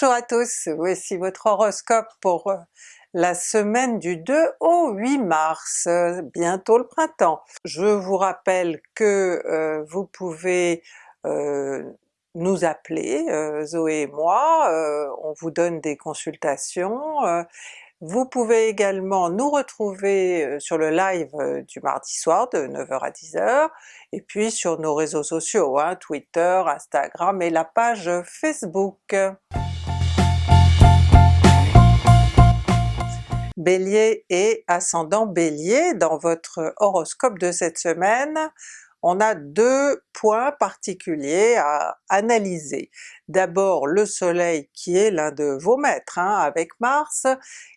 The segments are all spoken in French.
Bonjour à tous, voici votre horoscope pour euh, la semaine du 2 au 8 mars, euh, bientôt le printemps. Je vous rappelle que euh, vous pouvez nous appeler, Zoé et moi, on vous donne des consultations, vous pouvez également nous retrouver sur le live du mardi soir de 9h à 10h, et puis sur nos réseaux sociaux, hein, Twitter, Instagram et la page Facebook. Bélier et ascendant Bélier, dans votre horoscope de cette semaine, on a deux points particuliers à analyser. D'abord le soleil qui est l'un de vos maîtres hein, avec Mars,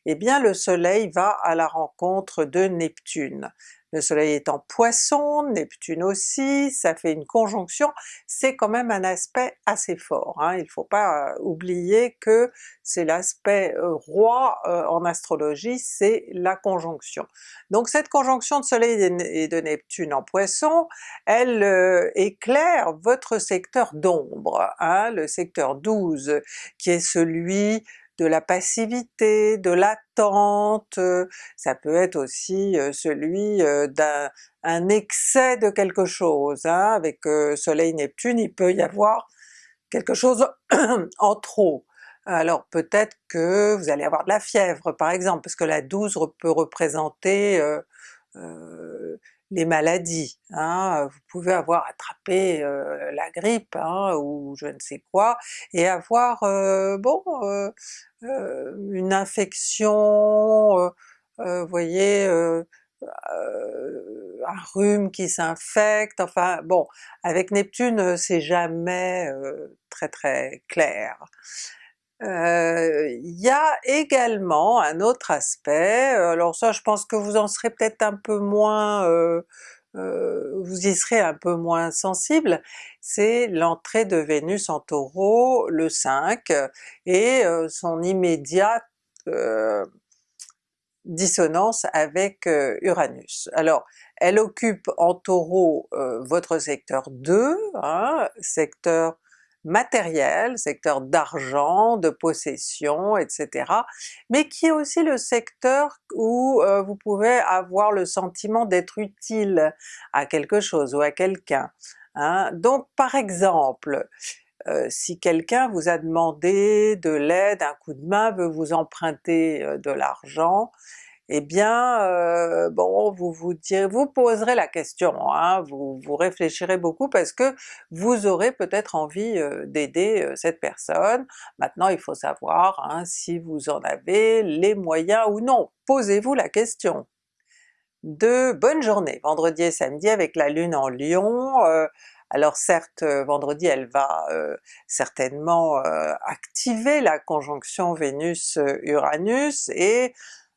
eh bien le soleil va à la rencontre de Neptune. Le soleil est en poisson, Neptune aussi, ça fait une conjonction, c'est quand même un aspect assez fort. Hein. Il ne faut pas euh, oublier que c'est l'aspect euh, roi euh, en astrologie, c'est la conjonction. Donc cette conjonction de soleil et de Neptune en poisson, elle éclaire votre secteur d'ombre, hein, 12, qui est celui de la passivité, de l'attente, euh, ça peut être aussi euh, celui euh, d'un excès de quelque chose, hein. avec Soleil-Neptune il peut y avoir quelque chose en trop. Alors peut-être que vous allez avoir de la fièvre par exemple, parce que la 12 peut représenter les maladies. Hein. Vous pouvez avoir attrapé la grippe hein, ou je ne sais quoi, et avoir bon une infection, voyez, un rhume qui s'infecte, enfin bon, avec Neptune c'est jamais très très clair. Euh, il y a également un autre aspect, euh, alors ça je pense que vous en serez peut-être un peu moins, euh, vous y serez un peu moins sensible, c'est l'entrée de Vénus en Taureau le 5 et son immédiate dissonance avec Uranus. Alors elle occupe en Taureau votre secteur 2, hein, secteur matériel, secteur d'argent, de possession, etc. mais qui est aussi le secteur où euh, vous pouvez avoir le sentiment d'être utile à quelque chose ou à quelqu'un. Hein. Donc par exemple, euh, si quelqu'un vous a demandé de l'aide, un coup de main, veut vous emprunter euh, de l'argent, eh bien euh, bon vous vous poserez la question, hein, vous, vous réfléchirez beaucoup parce que vous aurez peut-être envie euh, d'aider euh, cette personne. Maintenant il faut savoir hein, si vous en avez les moyens ou non, posez-vous la question. De bonnes journées, vendredi et samedi avec la Lune en Lion, alors certes vendredi elle va certainement activer la conjonction Vénus-Uranus et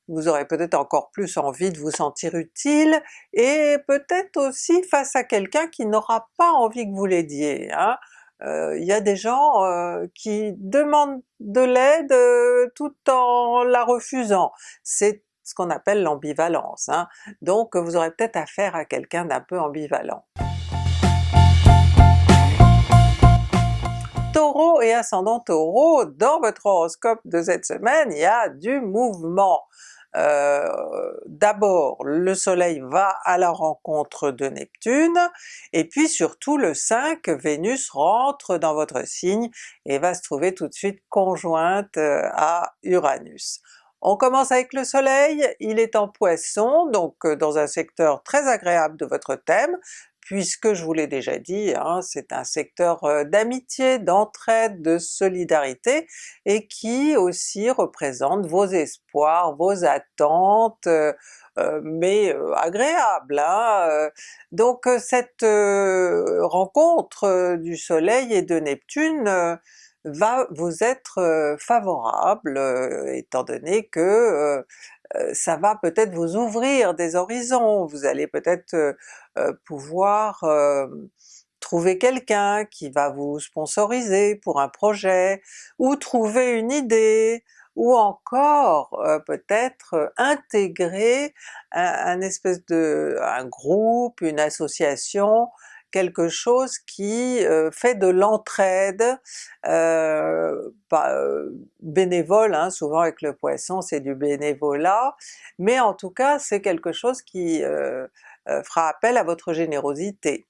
vous aurez peut-être encore plus envie de vous sentir utile, et peut-être aussi face à quelqu'un qui n'aura pas envie que vous l'aidiez. Hein. Euh, il y a des gens euh, qui demandent de l'aide euh, tout en la refusant. C'est ce qu'on appelle l'ambivalence. Hein. Donc vous aurez peut-être affaire à quelqu'un d'un peu ambivalent. Taureau et ascendant Taureau, dans votre horoscope de cette semaine, il y a du mouvement. Euh, d'abord le soleil va à la rencontre de Neptune, et puis surtout le 5, Vénus rentre dans votre signe et va se trouver tout de suite conjointe euh, à Uranus. On commence avec le soleil, il est en poisson, donc euh, dans un secteur très agréable de votre thème, puisque je vous l'ai déjà dit, hein, c'est un secteur euh, d'amitié, d'entraide, de solidarité, et qui aussi représente vos espoirs, vos attentes, euh, euh, mais agréables. Hein, donc cette rencontre du soleil et de Neptune va vous être favorable, étant donné que ça va peut-être vous ouvrir des horizons, vous allez peut-être pouvoir trouver quelqu'un qui va vous sponsoriser pour un projet, ou trouver une idée, ou encore peut-être intégrer un, espèce de un groupe, une association quelque chose qui euh, fait de l'entraide, euh, bénévole, hein, souvent avec le Poisson c'est du bénévolat, mais en tout cas c'est quelque chose qui fera appel à votre générosité.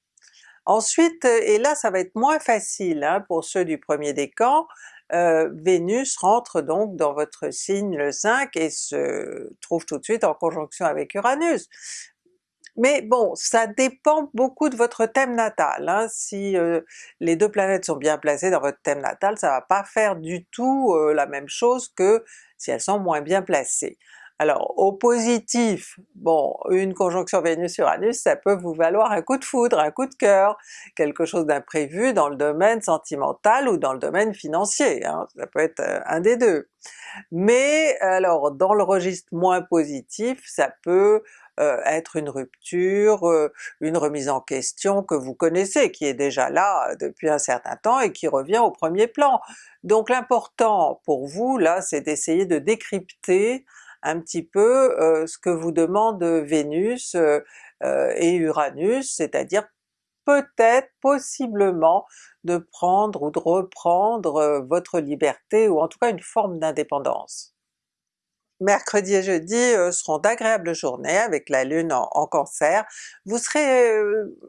Ensuite, et là ça va être moins facile hein, pour ceux du premier décan, euh, Vénus rentre donc dans votre signe le 5 et se trouve tout de suite en conjonction avec Uranus. Mais bon, ça dépend beaucoup de votre thème natal, hein. si euh, les deux planètes sont bien placées dans votre thème natal, ça va pas faire du tout euh, la même chose que si elles sont moins bien placées. Alors au positif, bon, une conjonction Vénus-Uranus, ça peut vous valoir un coup de foudre, un coup de cœur, quelque chose d'imprévu dans le domaine sentimental ou dans le domaine financier, hein, ça peut être euh, un des deux. Mais alors dans le registre moins positif, ça peut euh, être une rupture, euh, une remise en question que vous connaissez, qui est déjà là depuis un certain temps et qui revient au premier plan. Donc l'important pour vous là, c'est d'essayer de décrypter un petit peu ce que vous demande Vénus et Uranus, c'est-à-dire peut-être, possiblement, de prendre ou de reprendre votre liberté ou en tout cas une forme d'indépendance. Mercredi et jeudi seront d'agréables journées avec la Lune en, Cancer. Vous serez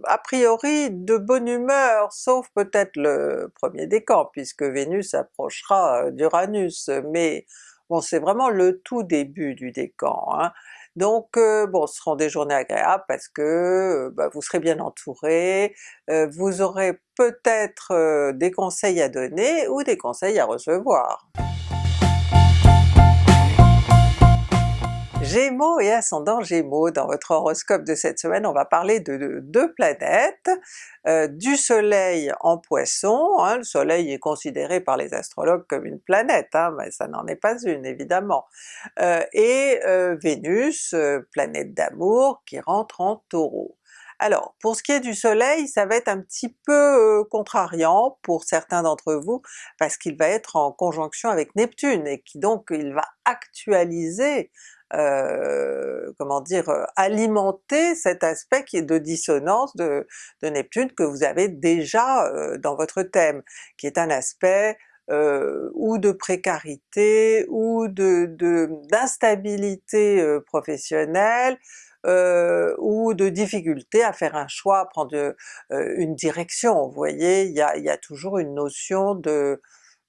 a priori de bonne humeur, sauf peut-être le premier décan puisque Vénus approchera d'Uranus, mais Bon c'est vraiment le tout début du décan, hein. donc euh, bon ce seront des journées agréables parce que euh, bah, vous serez bien entouré, euh, vous aurez peut-être des conseils à donner ou des conseils à recevoir. Gémeaux et ascendant Gémeaux, dans votre horoscope de cette semaine on va parler de, deux planètes, euh, du soleil en Poisson, hein, le soleil est considéré par les astrologues comme une planète, hein, mais ça n'en est pas une évidemment, euh, et euh, Vénus, planète d'amour, qui rentre en Taureau. Alors pour ce qui est du soleil, ça va être un petit peu contrariant pour certains d'entre vous, parce qu'il va être en conjonction avec Neptune, et qui donc il va actualiser euh, comment dire, euh, alimenter cet aspect qui est de dissonance de, Neptune que vous avez déjà euh, dans votre thème, qui est un aspect ou de précarité ou d'instabilité professionnelle, ou de difficulté à faire un choix, à prendre une direction. Vous voyez, il y a toujours une notion de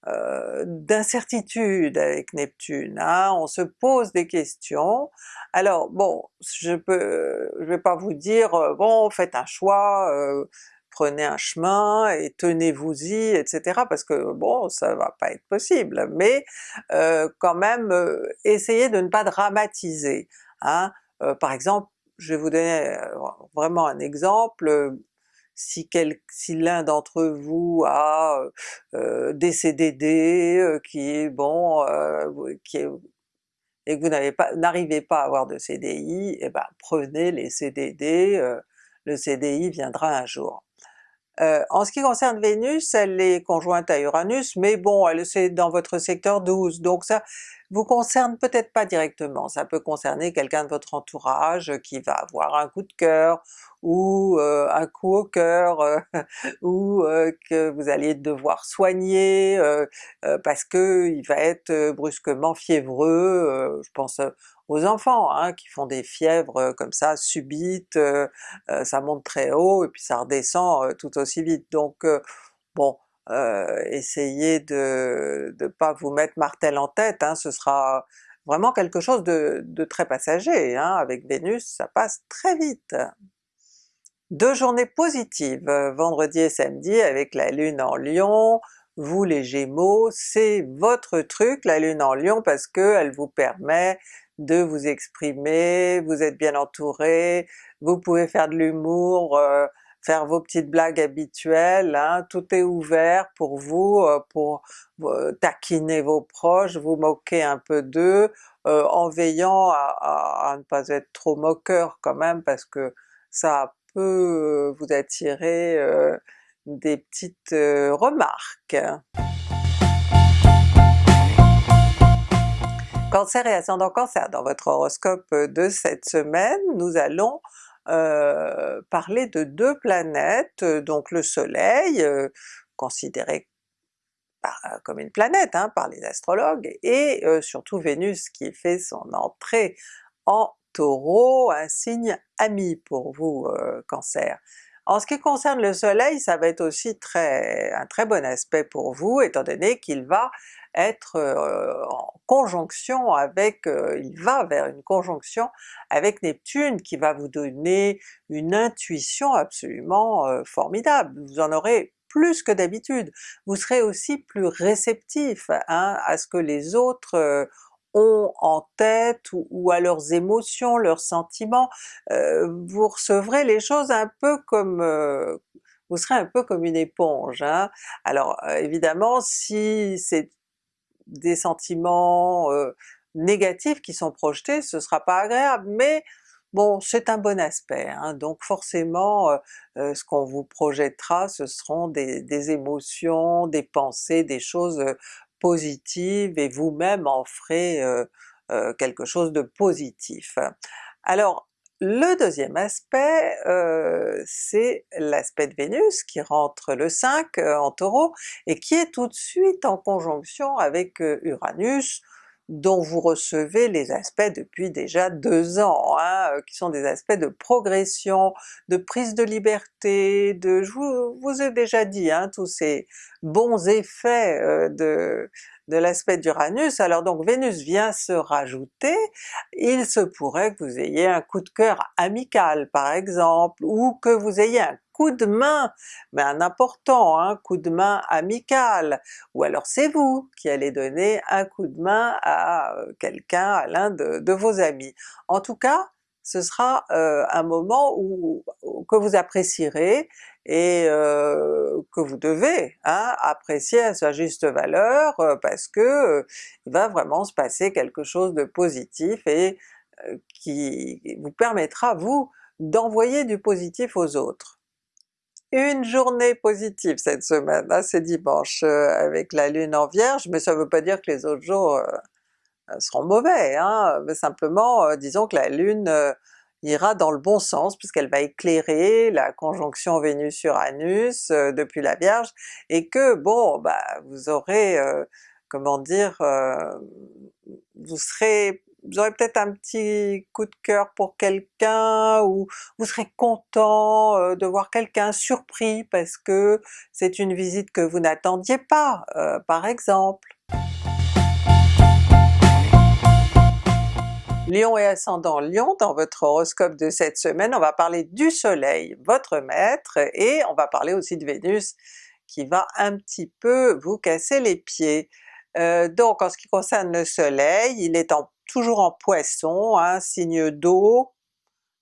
euh, d'incertitude avec Neptune, hein. on se pose des questions. Alors bon, je peux, je vais pas vous dire euh, bon faites un choix, euh, prenez un chemin et tenez-vous-y, etc. parce que bon ça va pas être possible, mais quand même essayez de ne pas dramatiser. Hein. par exemple, je vais vous donner vraiment un exemple, si, si l'un d'entre vous a euh, des CDD euh, qui est bon, euh, qui est, et que vous n'avez pas, n'arrivez pas à avoir de CDI, et eh ben prenez les CDD, le CDI viendra un jour. en ce qui concerne Vénus, elle est conjointe à Uranus, mais bon, elle c'est dans votre secteur 12, donc ça vous concerne peut-être pas directement, ça peut concerner quelqu'un de votre entourage qui va avoir un coup de cœur, ou euh, un coup au cœur, euh, ou euh, que vous allez devoir soigner parce que il va être brusquement fiévreux, je pense aux enfants hein, qui font des fièvres comme ça subites, ça monte très haut et puis ça redescend tout aussi vite. Donc bon, essayez de ne pas vous mettre martel en tête, hein, ce sera vraiment quelque chose de, de très passager, hein. avec Vénus ça passe très vite. Deux journées positives, euh, vendredi et samedi avec la Lune en Lion, vous les Gémeaux, c'est votre truc la Lune en Lion parce qu'elle vous permet de vous exprimer, vous êtes bien entouré, vous pouvez faire de l'humour, euh, faire vos petites blagues habituelles, hein, tout est ouvert pour vous, euh, pour taquiner vos proches, vous moquer un peu d'eux, en veillant à, à, ne pas être trop moqueur quand même parce que ça peut vous attirer des petites remarques. Cancer et ascendant Cancer, dans votre horoscope de cette semaine, nous allons parler de deux planètes, donc le soleil, considéré comme une planète hein, par les astrologues, et surtout Vénus qui fait son entrée en Taureau, un signe ami pour vous Cancer. En ce qui concerne le soleil, ça va être aussi très, un très bon aspect pour vous, étant donné qu'il va être en conjonction avec, il va vers une conjonction avec Neptune qui va vous donner une intuition absolument formidable. Vous en aurez plus que d'habitude. Vous serez aussi plus réceptif hein, à ce que les autres en tête ou, à leurs émotions, leurs sentiments. vous recevrez les choses un peu comme vous serez un peu comme une éponge. Hein. Alors évidemment si c'est des sentiments négatifs qui sont projetés, ce sera pas agréable, mais bon c'est un bon aspect, hein. donc forcément ce qu'on vous projettera ce seront des, émotions, des pensées, des choses positives et vous-même en ferez quelque chose de positif. Alors le deuxième aspect, euh, c'est l'aspect de Vénus qui rentre le 5 euh, en Taureau et qui est tout de suite en conjonction avec euh, Uranus, dont vous recevez les aspects depuis déjà deux ans, hein, qui sont des aspects de progression, de prise de liberté, de... je vous, vous ai déjà dit hein, tous ces bons effets de, de l'aspect d'Uranus, alors donc Vénus vient se rajouter, il se pourrait que vous ayez un coup de cœur amical par exemple, ou que vous ayez un coup de main, mais un important un coup de main amical, ou alors c'est vous qui allez donner un coup de main à euh, quelqu'un, à l'un de, vos amis. En tout cas, ce sera euh, un moment où, que vous apprécierez et euh, que vous devez hein, apprécier à sa juste valeur parce que il va vraiment se passer quelque chose de positif et qui vous permettra vous d'envoyer du positif aux autres. Une journée positive cette semaine, hein, c'est dimanche avec la Lune en Vierge, mais ça ne veut pas dire que les autres jours seront mauvais, hein, mais simplement disons que la Lune ira dans le bon sens puisqu'elle va éclairer la conjonction Vénus-Uranus euh, depuis la Vierge, et que bon bah vous aurez, euh, comment dire, euh, vous serez vous aurez peut-être un petit coup de cœur pour quelqu'un, ou vous serez content de voir quelqu'un surpris parce que c'est une visite que vous n'attendiez pas, par exemple. Lion et ascendant Lion, dans votre horoscope de cette semaine, on va parler du soleil, votre maître, et on va parler aussi de Vénus qui va un petit peu vous casser les pieds. Euh, donc en ce qui concerne le soleil, il est toujours en poisson, un signe d'eau,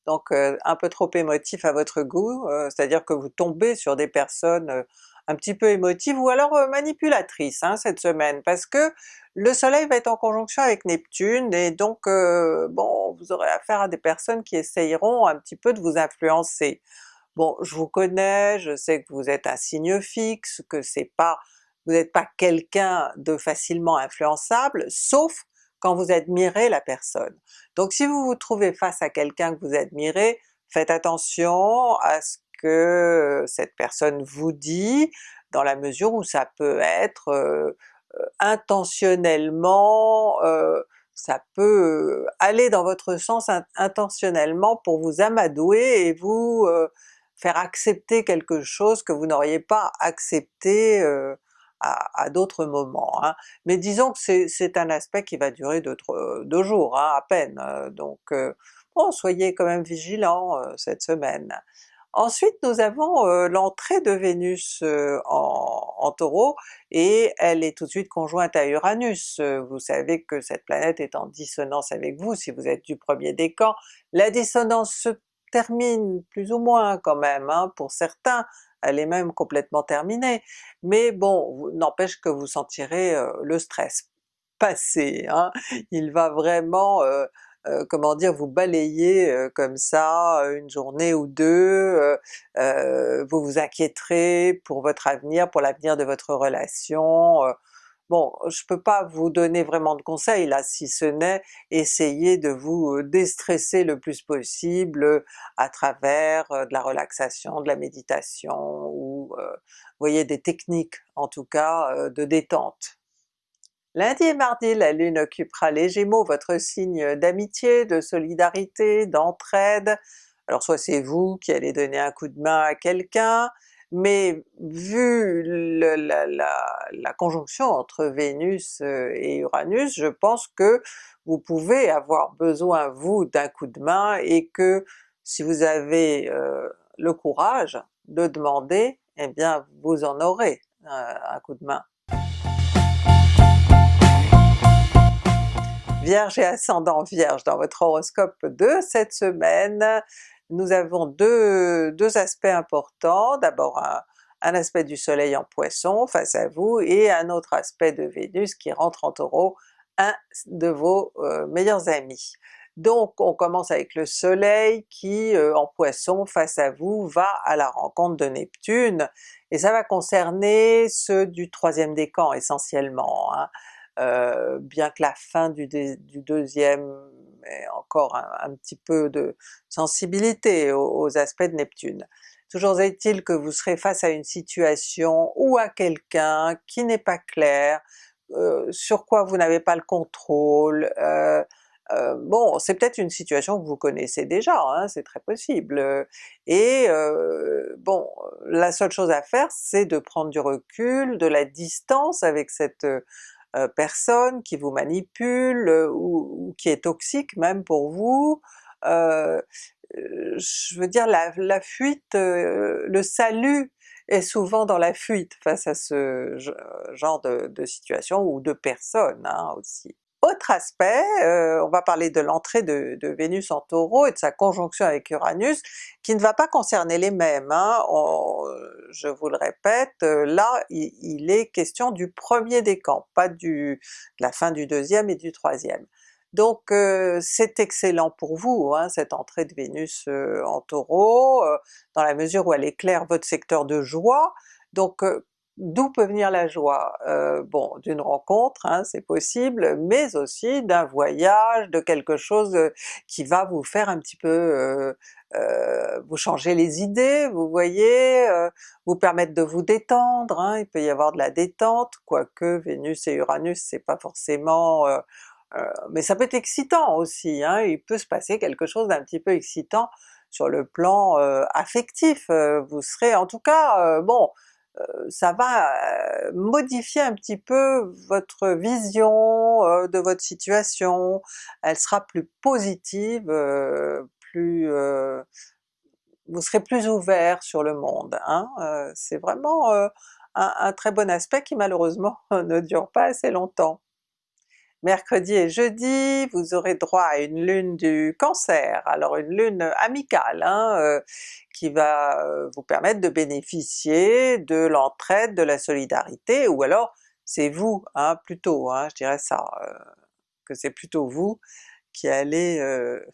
donc euh, un peu trop émotif à votre goût, euh, c'est-à-dire que vous tombez sur des personnes un petit peu émotive ou alors euh, manipulatrice hein, cette semaine, parce que le soleil va être en conjonction avec Neptune et donc bon vous aurez affaire à des personnes qui essayeront un petit peu de vous influencer. Bon je vous connais, je sais que vous êtes un signe fixe, que c'est pas vous n'êtes pas quelqu'un de facilement influençable, sauf quand vous admirez la personne. Donc si vous vous trouvez face à quelqu'un que vous admirez, faites attention à ce que cette personne vous dit, dans la mesure où ça peut être intentionnellement, ça peut aller dans votre sens intentionnellement pour vous amadouer et vous faire accepter quelque chose que vous n'auriez pas accepté à, d'autres moments. Hein. Mais disons que c'est un aspect qui va durer deux, deux jours hein, à peine, donc bon soyez quand même vigilants cette semaine. Ensuite nous avons l'entrée de Vénus en, Taureau et elle est tout de suite conjointe à Uranus. vous savez que cette planète est en dissonance avec vous si vous êtes du premier décan. La dissonance se termine plus ou moins quand même, hein, pour certains, elle est même complètement terminée, mais bon, n'empêche que vous sentirez le stress passer, hein. il va vraiment euh, comment dire, vous balayez euh, comme ça une journée ou deux, euh, vous vous inquiéterez pour votre avenir, pour l'avenir de votre relation, Bon, je peux pas vous donner vraiment de conseils là, si ce n'est essayer de vous déstresser le plus possible à travers de la relaxation, de la méditation ou voyez des techniques en tout cas de détente. Lundi et mardi, la Lune occupera les Gémeaux, votre signe d'amitié, de solidarité, d'entraide. Alors soit c'est vous qui allez donner un coup de main à quelqu'un, mais vu la, conjonction entre Vénus euh, et Uranus, je pense que vous pouvez avoir besoin vous d'un coup de main et que si vous avez euh, le courage de demander, eh bien vous en aurez un coup de main. Vierge et ascendant Vierge dans votre horoscope de cette semaine, nous avons deux, aspects importants, d'abord un, aspect du soleil en poisson face à vous et un autre aspect de Vénus qui rentre en taureau, un de vos euh, meilleurs amis. Donc on commence avec le soleil qui euh, en poisson face à vous va à la rencontre de Neptune, et ça va concerner ceux du troisième décan essentiellement. Hein. Euh, bien que la fin du, deuxième encore un, petit peu de sensibilité aux, aspects de Neptune. Toujours est-il que vous serez face à une situation ou à quelqu'un qui n'est pas clair, euh, sur quoi vous n'avez pas le contrôle, euh, bon c'est peut-être une situation que vous connaissez déjà, hein, c'est très possible, et bon la seule chose à faire c'est de prendre du recul, de la distance avec cette euh, personne qui vous manipule euh, ou, qui est toxique même pour vous. Euh, je veux dire la, fuite, le salut est souvent dans la fuite face à ce genre de, situation ou de personnes hein, aussi. Autre aspect, euh, on va parler de l'entrée de, Vénus en Taureau et de sa conjonction avec Uranus, qui ne va pas concerner les mêmes. Hein. je vous le répète, euh, là il, est question du premier décan, pas du, de la fin du deuxième et du troisième. Donc euh, c'est excellent pour vous, hein, cette entrée de Vénus en Taureau, dans la mesure où elle éclaire votre secteur de joie, donc D'où peut venir la joie? Euh, bon, d'une rencontre, hein, c'est possible, mais aussi d'un voyage, de quelque chose euh, qui va vous faire un petit peu euh, vous changer les idées, vous voyez, vous permettre de vous détendre, hein, il peut y avoir de la détente, quoique Vénus et Uranus c'est pas forcément... mais ça peut être excitant aussi, hein, il peut se passer quelque chose d'un petit peu excitant sur le plan affectif, vous serez en tout cas, bon, euh, ça va euh, modifier un petit peu votre vision euh, de votre situation, elle sera plus positive, plus vous serez plus ouvert sur le monde. Hein. C'est vraiment un, très bon aspect qui malheureusement ne dure pas assez longtemps. Mercredi et jeudi, vous aurez droit à une lune du Cancer, alors une lune amicale, hein, euh, qui va euh, vous permettre de bénéficier de l'entraide, de la solidarité, ou alors c'est vous, hein, plutôt, hein, je dirais ça, euh, que c'est plutôt vous qui allez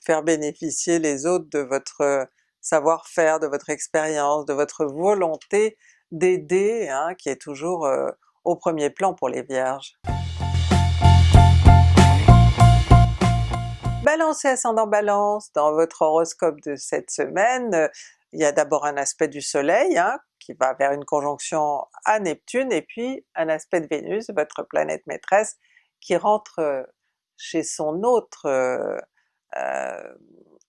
faire bénéficier les autres de votre savoir-faire, de votre expérience, de votre volonté d'aider, qui est toujours au premier plan pour les Vierges. Balance et ascendant Balance, dans votre horoscope de cette semaine, euh, il y a d'abord un aspect du soleil hein, qui va vers une conjonction à Neptune, et puis un aspect de Vénus, votre planète maîtresse, qui rentre euh, chez son autre euh,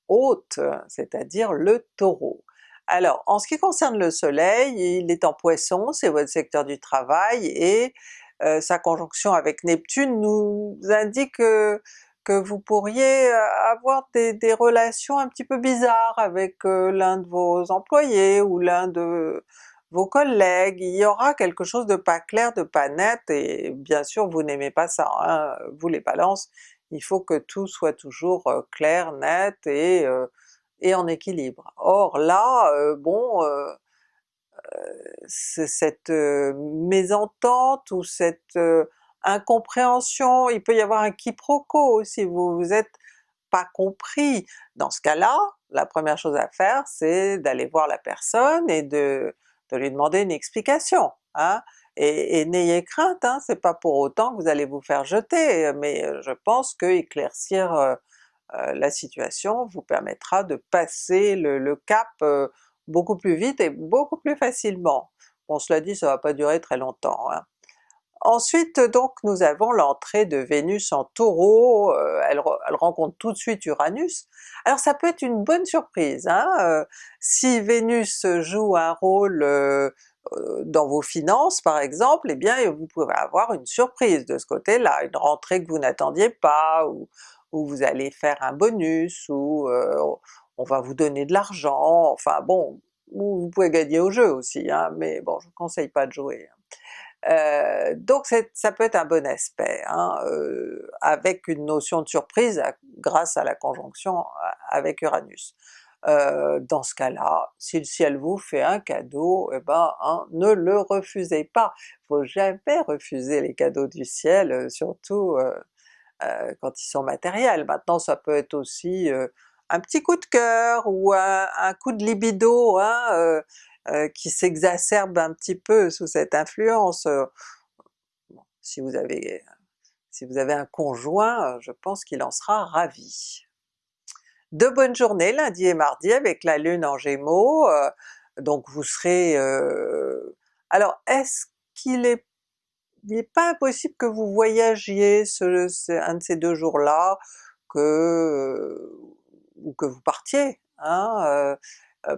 hôte, c'est-à-dire le Taureau. Alors en ce qui concerne le soleil, il est en Poisson, c'est votre secteur du travail, et sa conjonction avec Neptune nous indique que vous pourriez euh, avoir des, relations un petit peu bizarres avec euh, l'un de vos employés ou l'un de vos collègues, il y aura quelque chose de pas clair, de pas net, et bien sûr vous n'aimez pas ça, hein. vous les balances, il faut que tout soit toujours euh, clair, net et, en équilibre. Or là, bon, cette mésentente ou cette incompréhension, il peut y avoir un quiproquo si vous vous êtes pas compris. Dans ce cas-là, la première chose à faire c'est d'aller voir la personne et de, lui demander une explication. Hein. Et, n'ayez crainte, hein, c'est pas pour autant que vous allez vous faire jeter, mais je pense que éclaircir la situation vous permettra de passer le, cap beaucoup plus vite et beaucoup plus facilement. Bon cela dit, ça va pas durer très longtemps. Hein. Ensuite donc nous avons l'entrée de Vénus en Taureau, euh, elle, rencontre tout de suite Uranus. Alors ça peut être une bonne surprise, hein? Euh, si Vénus joue un rôle euh, dans vos finances par exemple, eh bien vous pouvez avoir une surprise de ce côté-là, une rentrée que vous n'attendiez pas, ou, vous allez faire un bonus, ou on va vous donner de l'argent, enfin bon, vous pouvez gagner au jeu aussi, hein, mais bon je ne conseille pas de jouer. Euh, donc ça peut être un bon aspect, hein, euh, avec une notion de surprise grâce à la conjonction avec Uranus. Euh, dans ce cas-là, si le ciel vous fait un cadeau, eh ben hein, ne le refusez pas! Faut jamais refuser les cadeaux du ciel, surtout quand ils sont matériels. Maintenant ça peut être aussi un petit coup de cœur ou un, un coup de libido, hein, euh, qui s'exacerbe un petit peu sous cette influence. Euh, si vous avez si vous avez un conjoint, euh, je pense qu'il en sera ravi. De bonnes journées lundi et mardi avec la Lune en Gémeaux, donc vous serez... alors est-ce qu'il est il n'est pas impossible que vous voyagiez un de ces deux jours-là, que, ou que vous partiez, hein, euh,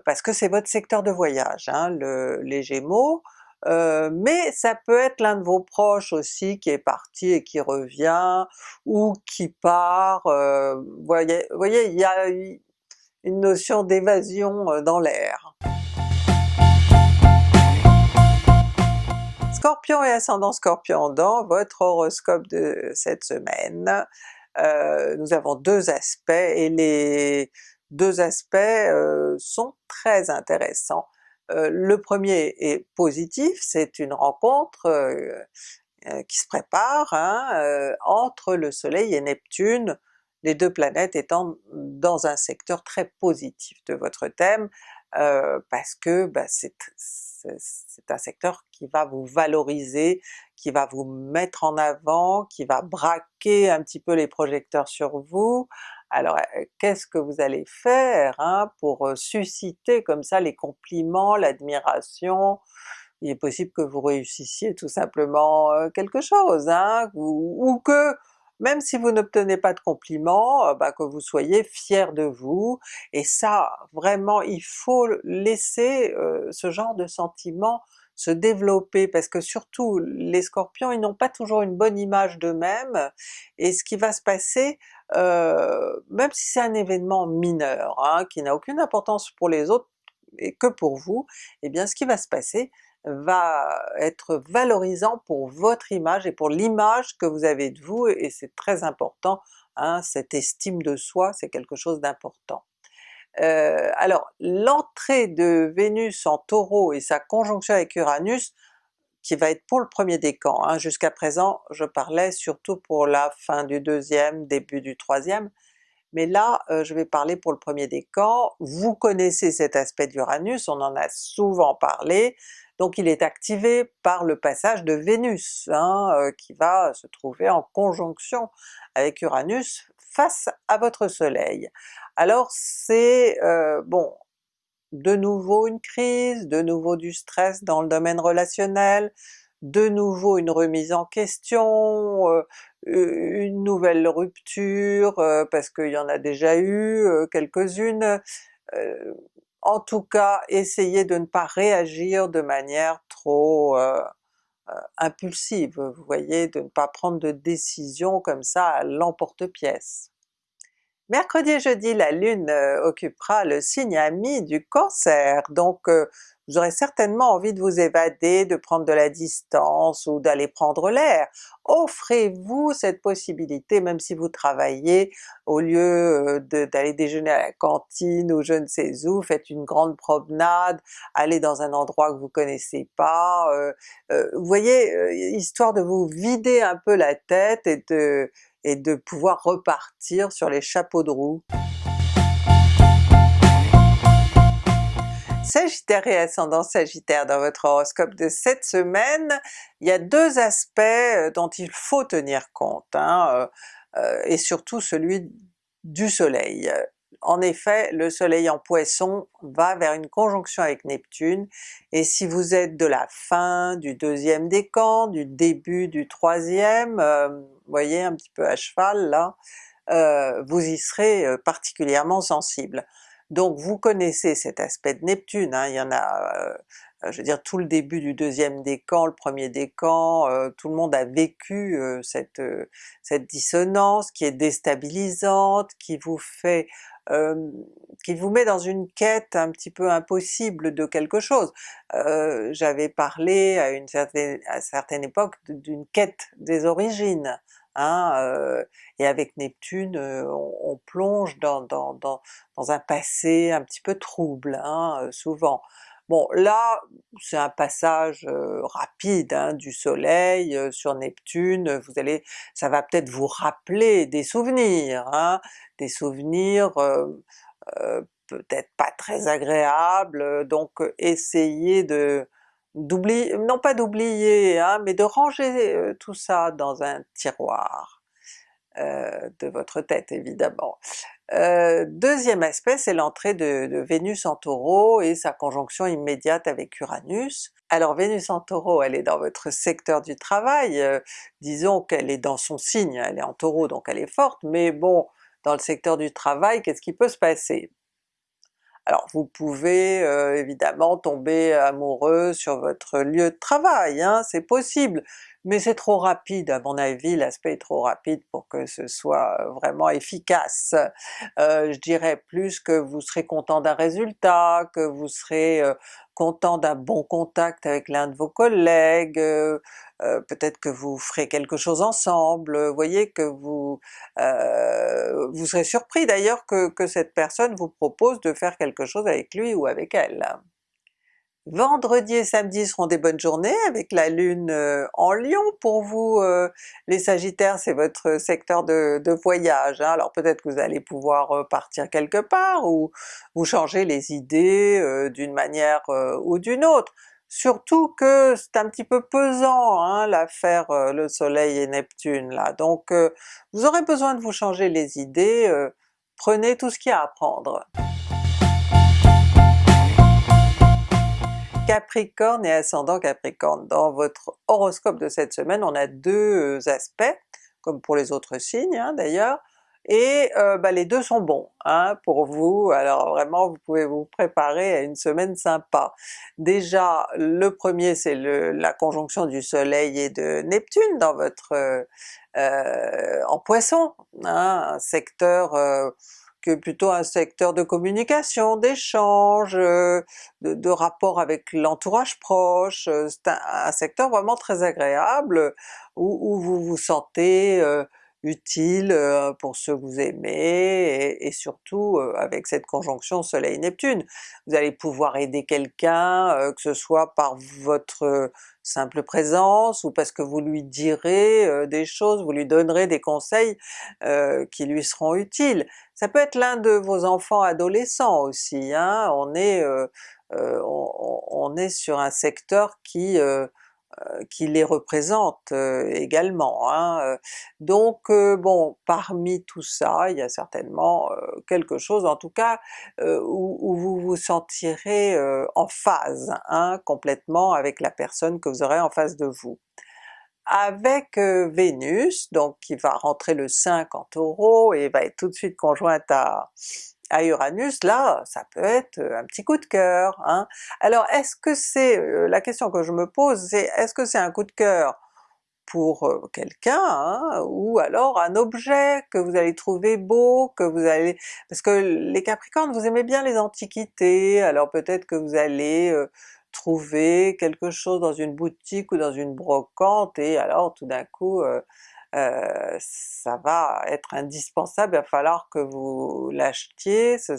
parce que c'est votre secteur de voyage, hein, le, les Gémeaux, mais ça peut être l'un de vos proches aussi qui est parti et qui revient, ou qui part, euh, voyez, il y a une notion d'évasion dans l'air. Scorpion et ascendant Scorpion dans votre horoscope de cette semaine, nous avons deux aspects et les deux aspects euh, sont très intéressants. Euh, le premier est positif, c'est une rencontre euh, qui se prépare hein, entre le soleil et Neptune, les deux planètes étant dans un secteur très positif de votre thème, parce que bah, c'est un secteur qui va vous valoriser, qui va vous mettre en avant, qui va braquer un petit peu les projecteurs sur vous, alors qu'est-ce que vous allez faire hein, pour susciter comme ça les compliments, l'admiration? Il est possible que vous réussissiez tout simplement quelque chose, hein, ou, que même si vous n'obtenez pas de compliments, bah, que vous soyez fier de vous, et ça vraiment il faut laisser ce genre de sentiment se développer, parce que surtout les Scorpions ils n'ont pas toujours une bonne image d'eux-mêmes, et ce qui va se passer, même si c'est un événement mineur, hein, qui n'a aucune importance pour les autres et que pour vous, eh bien ce qui va se passer va être valorisant pour votre image et pour l'image que vous avez de vous, et c'est très important, hein, cette estime de soi, c'est quelque chose d'important. Alors l'entrée de Vénus en Taureau et sa conjonction avec Uranus, qui va être pour le premier décan, hein. jusqu'à présent je parlais surtout pour la fin du deuxième, début du troisième, mais là euh, je vais parler pour le premier décan. Vous connaissez cet aspect d'Uranus, on en a souvent parlé, donc il est activé par le passage de Vénus, hein, euh, qui va se trouver en conjonction avec Uranus face à votre soleil. Alors c'est, euh, bon, de nouveau une crise, de nouveau du stress dans le domaine relationnel, de nouveau une remise en question, euh, une nouvelle rupture, euh, parce qu'il y en a déjà eu quelques-unes. en tout cas, essayez de ne pas réagir de manière trop impulsive, vous voyez, de ne pas prendre de décision comme ça à l'emporte-pièce. Mercredi et jeudi, la Lune euh, occupera le signe ami du Cancer, donc euh, vous aurez certainement envie de vous évader, de prendre de la distance ou d'aller prendre l'air. Offrez-vous cette possibilité même si vous travaillez, au lieu euh, d'aller déjeuner à la cantine ou je ne sais où, faites une grande promenade, allez dans un endroit que vous connaissez pas, vous voyez, histoire de vous vider un peu la tête et de et de pouvoir repartir sur les chapeaux de roue. Sagittaire et ascendant Sagittaire dans votre horoscope de cette semaine, il y a deux aspects euh, dont il faut tenir compte, hein, euh, euh, et surtout celui du soleil. En effet, le soleil en Poisson va vers une conjonction avec Neptune, et si vous êtes de la fin du deuxième décan, du début du troisième, voyez un petit peu à cheval là, vous y serez particulièrement sensible. Donc vous connaissez cet aspect de Neptune, hein, il y en a, euh, je veux dire tout le début du deuxième décan, le premier décan, euh, tout le monde a vécu euh, cette, dissonance qui est déstabilisante, qui vous fait qui vous met dans une quête un petit peu impossible de quelque chose. J'avais parlé à une certaine époque d'une quête des origines, Hein, et avec Neptune on, plonge dans, dans, dans, dans, un passé un petit peu trouble, hein, souvent. Bon là c'est un passage rapide hein, du soleil sur Neptune, vous allez, ça va peut-être vous rappeler des souvenirs, hein, des souvenirs peut-être pas très agréables, donc essayez de d'oublier, non pas d'oublier, hein, mais de ranger euh, tout ça dans un tiroir euh, de votre tête évidemment. Euh, deuxième aspect, c'est l'entrée de, Vénus en Taureau et sa conjonction immédiate avec Uranus. Alors Vénus en Taureau, elle est dans votre secteur du travail, disons qu'elle est dans son signe, elle est en Taureau donc elle est forte, mais bon, dans le secteur du travail, qu'est-ce qui peut se passer? Alors vous pouvez euh, évidemment tomber amoureux sur votre lieu de travail, hein, c'est possible, mais c'est trop rapide à mon avis, l'aspect est trop rapide pour que ce soit vraiment efficace. Euh, je dirais plus que vous serez content d'un résultat, que vous serez euh, content d'un bon contact avec l'un de vos collègues, euh, euh, peut-être que vous ferez quelque chose ensemble, vous voyez que vous, euh, vous serez surpris d'ailleurs que cette personne vous propose de faire quelque chose avec lui ou avec elle. Vendredi et samedi seront des bonnes journées avec la Lune euh, en Lion pour vous euh, les Sagittaires, c'est votre secteur de, voyage, hein. alors peut-être que vous allez pouvoir euh, partir quelque part ou vous changer les idées d'une manière ou d'une autre. Surtout que c'est un petit peu pesant hein, l'affaire le soleil et Neptune là, donc vous aurez besoin de vous changer les idées, prenez tout ce qu'il y a à prendre. Capricorne et ascendant Capricorne. Dans votre horoscope de cette semaine, on a deux euh, aspects, comme pour les autres signes hein, d'ailleurs, et euh, bah, les deux sont bons hein, pour vous, alors vraiment vous pouvez vous préparer à une semaine sympa. Déjà le premier c'est la conjonction du soleil et de Neptune dans votre euh, en Poisson, hein, un secteur plutôt un secteur de communication, d'échange, euh, de, de, rapport avec l'entourage proche, euh, c'est un, secteur vraiment très agréable où, vous vous sentez euh, utile pour ceux que vous aimez, et, surtout avec cette conjonction Soleil-Neptune. Vous allez pouvoir aider quelqu'un, que ce soit par votre simple présence, ou parce que vous lui direz des choses, vous lui donnerez des conseils qui lui seront utiles. Ça peut être l'un de vos enfants adolescents aussi, hein? on, est, on, est sur un secteur qui euh, qui les représente euh, également. Hein. Donc bon, parmi tout ça, il y a certainement quelque chose en tout cas où, vous vous sentirez en phase hein, complètement avec la personne que vous aurez en face de vous. Avec Vénus, donc qui va rentrer le 5 en Taureau et va être tout de suite conjointe à, à Uranus, là ça peut être euh, un petit coup de cœur. Hein. Alors est-ce que c'est, euh, la question que je me pose c'est est-ce que c'est un coup de cœur pour euh, quelqu'un, hein, ou alors un objet que vous allez trouver beau, que vous allez... parce que les Capricornes vous aimez bien les antiquités, alors peut-être que vous allez trouver quelque chose dans une boutique ou dans une brocante et alors tout d'un coup ça va être indispensable, il va falloir que vous l'achetiez, ce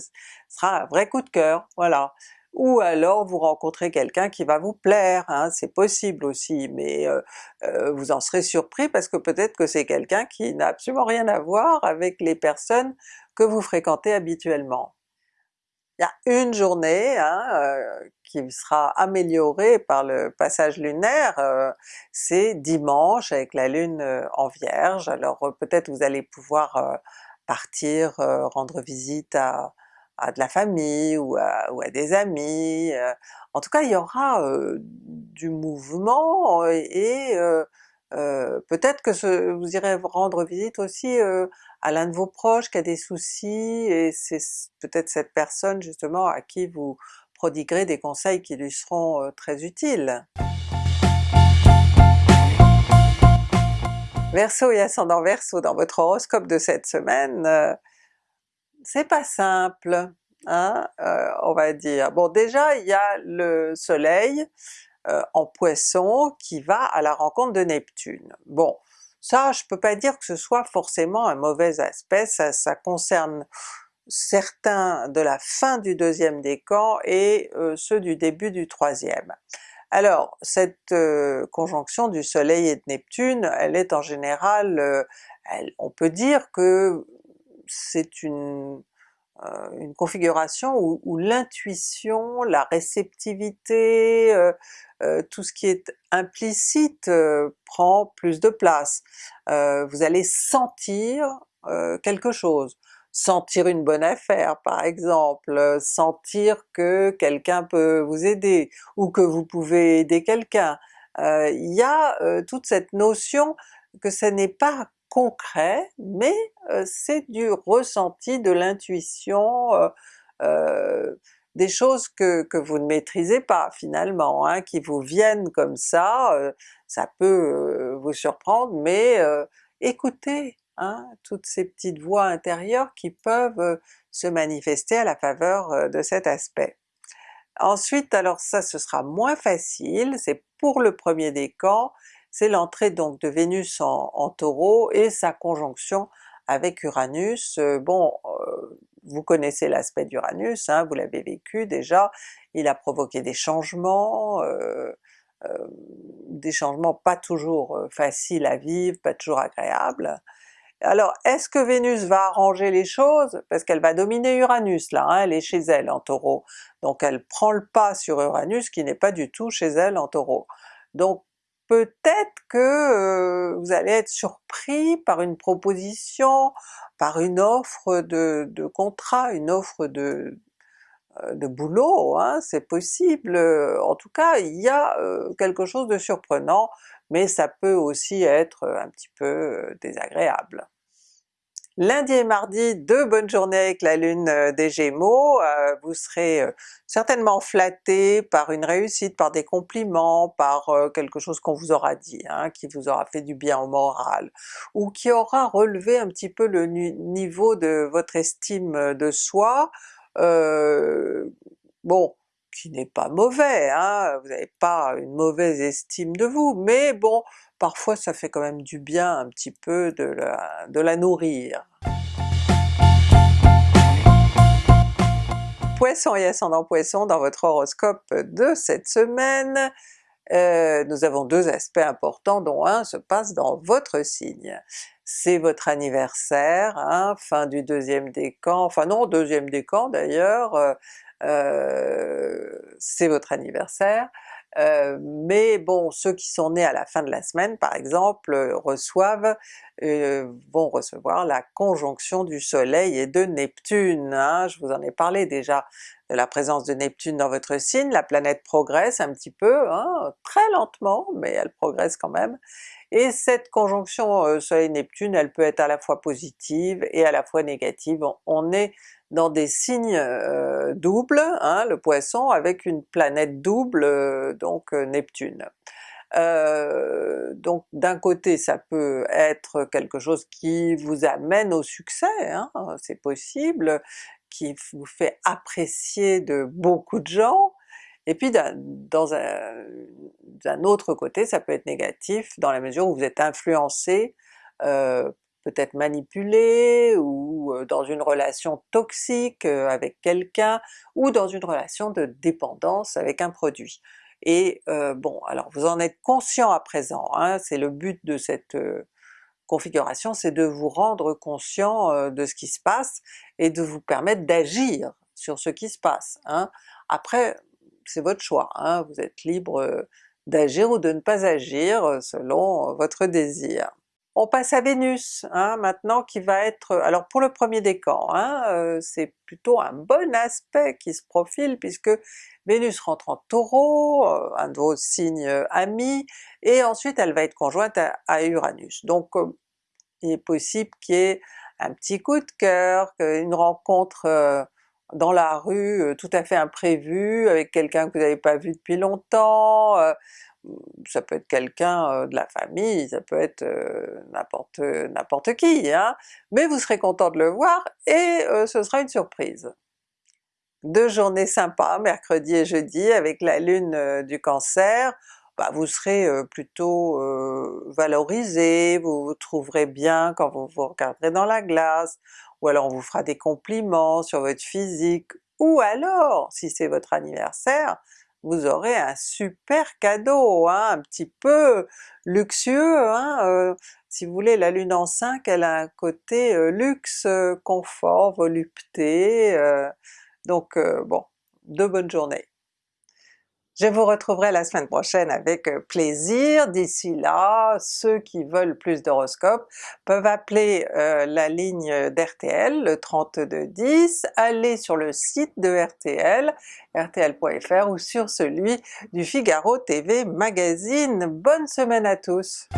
sera un vrai coup de cœur, voilà. Ou alors vous rencontrez quelqu'un qui va vous plaire, hein, c'est possible aussi, mais euh, euh, vous en serez surpris parce que peut-être que c'est quelqu'un qui n'a absolument rien à voir avec les personnes que vous fréquentez habituellement. Il y a une journée hein, qui sera améliorée par le passage lunaire, c'est dimanche avec la lune en Vierge, alors peut-être vous allez pouvoir partir rendre visite à, de la famille ou à, des amis, en tout cas il y aura du mouvement et peut-être que vous irez rendre visite aussi à l'un de vos proches qui a des soucis et c'est peut-être cette personne justement à qui vous prodiguerez des conseils qui lui seront très utiles. Verseau et ascendant Verseau, dans votre horoscope de cette semaine, c'est pas simple, hein, on va dire. Bon déjà il y a le soleil en Poisson qui va à la rencontre de Neptune. Bon, ça je peux pas dire que ce soit forcément un mauvais aspect, ça, concerne certains de la fin du deuxième décan et ceux du début du troisième. Alors cette conjonction du soleil et de Neptune, elle est en général, on peut dire que c'est une, une configuration où, l'intuition, la réceptivité, tout ce qui est implicite prend plus de place. vous allez sentir quelque chose, sentir une bonne affaire par exemple, sentir que quelqu'un peut vous aider, ou que vous pouvez aider quelqu'un. Il y a toute cette notion que ce n'est pas concret, mais c'est du ressenti, de l'intuition, des choses que, que, vous ne maîtrisez pas finalement, hein, qui vous viennent comme ça, ça peut vous surprendre, mais écoutez, Hein, toutes ces petites voix intérieures qui peuvent se manifester à la faveur de cet aspect. Ensuite, alors ça ce sera moins facile, c'est pour le premier décan, c'est l'entrée donc de Vénus en, Taureau et sa conjonction avec Uranus. bon, vous connaissez l'aspect d'Uranus, hein, vous l'avez vécu déjà, il a provoqué des changements, des changements pas toujours faciles à vivre, pas toujours agréables, alors est-ce que Vénus va arranger les choses? Parce qu'elle va dominer Uranus là, hein, elle est chez elle en Taureau, donc elle prend le pas sur Uranus qui n'est pas du tout chez elle en Taureau. Peut-être que vous allez être surpris par une proposition, par une offre de, contrat, une offre de, de boulot, hein, c'est possible, en tout cas il y a quelque chose de surprenant, mais ça peut aussi être un petit peu désagréable. Lundi et mardi, deux bonnes journées avec la lune euh, des Gémeaux, euh, vous serez euh, certainement flatté par une réussite, par des compliments, par quelque chose qu'on vous aura dit, hein, qui vous aura fait du bien au moral, ou qui aura relevé un petit peu le niveau de votre estime de soi. bon, qui n'est pas mauvais, hein, vous n'avez pas une mauvaise estime de vous, mais bon, parfois ça fait quand même du bien un petit peu de la, nourrir. Poisson et ascendant Poisson dans votre horoscope de cette semaine, euh, nous avons deux aspects importants dont un se passe dans votre signe. C'est votre anniversaire, hein, fin du deuxième décan, enfin non deuxième décan d'ailleurs, euh, euh, c'est votre anniversaire, euh, mais bon, ceux qui sont nés à la fin de la semaine par exemple reçoivent, euh, vont recevoir la conjonction du soleil et de Neptune. Hein. Je vous en ai parlé déjà de la présence de Neptune dans votre signe, la planète progresse un petit peu, hein, très lentement, mais elle progresse quand même, et cette conjonction soleil-Neptune elle peut être à la fois positive et à la fois négative. On est dans des signes euh, doubles, hein, le Poisson, avec une planète double, euh, donc euh, Neptune. donc d'un côté ça peut être quelque chose qui vous amène au succès, hein, c'est possible, qui vous fait apprécier de beaucoup de gens, et puis dans un, autre côté ça peut être négatif dans la mesure où vous êtes influencé peut-être manipulé, ou dans une relation toxique avec quelqu'un, ou dans une relation de dépendance avec un produit. Et bon, alors vous en êtes conscient à présent, hein, c'est le but de cette configuration, c'est de vous rendre conscient de ce qui se passe et de vous permettre d'agir sur ce qui se passe. Hein. Après, c'est votre choix, hein. vous êtes libre d'agir ou de ne pas agir selon votre désir. On passe à Vénus hein, maintenant qui va être, alors pour le premier décan, hein, euh, c'est plutôt un bon aspect qui se profile puisque Vénus rentre en Taureau, euh, un de vos signes euh, amis, et ensuite elle va être conjointe à, Uranus. Donc il est possible qu'il y ait un petit coup de cœur, une rencontre dans la rue tout à fait imprévue avec quelqu'un que vous n'avez pas vu depuis longtemps, ça peut être quelqu'un de la famille, ça peut être n'importe n'importe qui, hein? mais vous serez content de le voir et ce sera une surprise. Deux journées sympas, mercredi et jeudi, avec la lune du Cancer, bah, vous serez plutôt valorisé, vous vous trouverez bien quand vous vous regarderez dans la glace, ou alors on vous fera des compliments sur votre physique, ou alors, si c'est votre anniversaire, vous aurez un super cadeau, hein, un petit peu luxueux. Hein, euh, si vous voulez, la Lune en 5, elle a un côté euh, luxe, euh, confort, volupté, donc bon, de bonnes journées. Je vous retrouverai la semaine prochaine avec euh, plaisir. D'ici là, ceux qui veulent plus d'horoscopes peuvent appeler euh, la ligne d'RTL, le 3210, aller sur le site de RTL, rtl.fr ou sur celui du Figaro TV Magazine. Bonne semaine à tous!